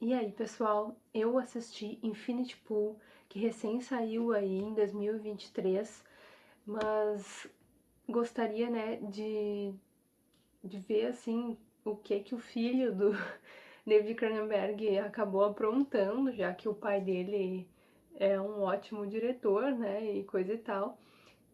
E aí, pessoal, eu assisti Infinity Pool, que recém saiu aí em 2023, mas gostaria, né, de, de ver, assim, o que que o filho do David Cronenberg acabou aprontando, já que o pai dele é um ótimo diretor, né, e coisa e tal.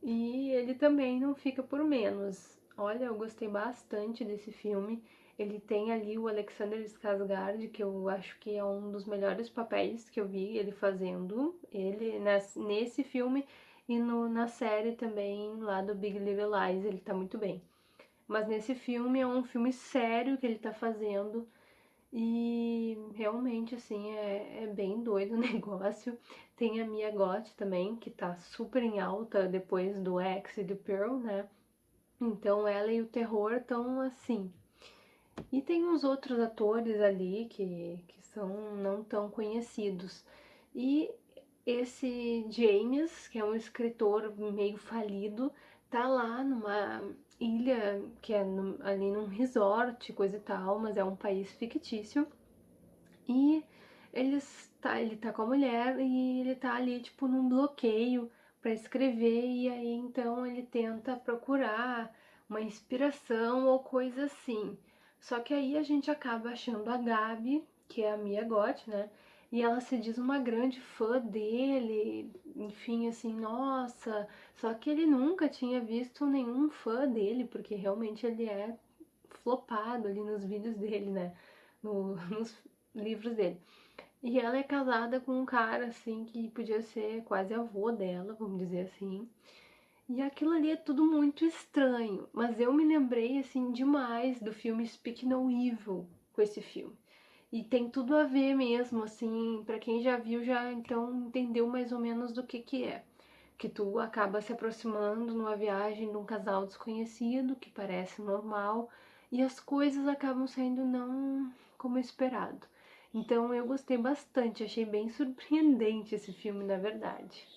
E ele também não fica por menos. Olha, eu gostei bastante desse filme. Ele tem ali o Alexander Skarsgård, que eu acho que é um dos melhores papéis que eu vi ele fazendo. Ele nesse filme e no, na série também lá do Big Little Lies, ele tá muito bem. Mas nesse filme é um filme sério que ele tá fazendo e realmente, assim, é, é bem doido o negócio. Tem a Mia Goth também, que tá super em alta depois do X e do Pearl, né? Então ela e o terror estão assim, e tem uns outros atores ali que, que são não tão conhecidos. E esse James, que é um escritor meio falido, tá lá numa ilha que é no, ali num resort, coisa e tal, mas é um país fictício. E ele tá, ele tá com a mulher e ele tá ali, tipo, num bloqueio para escrever, e aí então ele tenta procurar uma inspiração ou coisa assim. Só que aí a gente acaba achando a Gabi, que é a Mia Goth, né? E ela se diz uma grande fã dele, enfim, assim, nossa. Só que ele nunca tinha visto nenhum fã dele, porque realmente ele é flopado ali nos vídeos dele, né? No, nos livros dele. E ela é casada com um cara, assim, que podia ser quase avô dela, vamos dizer assim. E aquilo ali é tudo muito estranho, mas eu me lembrei assim demais do filme Speak No Evil com esse filme. E tem tudo a ver mesmo, assim, para quem já viu já então entendeu mais ou menos do que que é. Que tu acaba se aproximando numa viagem de um casal desconhecido, que parece normal, e as coisas acabam saindo não como esperado. Então eu gostei bastante, achei bem surpreendente esse filme, na verdade.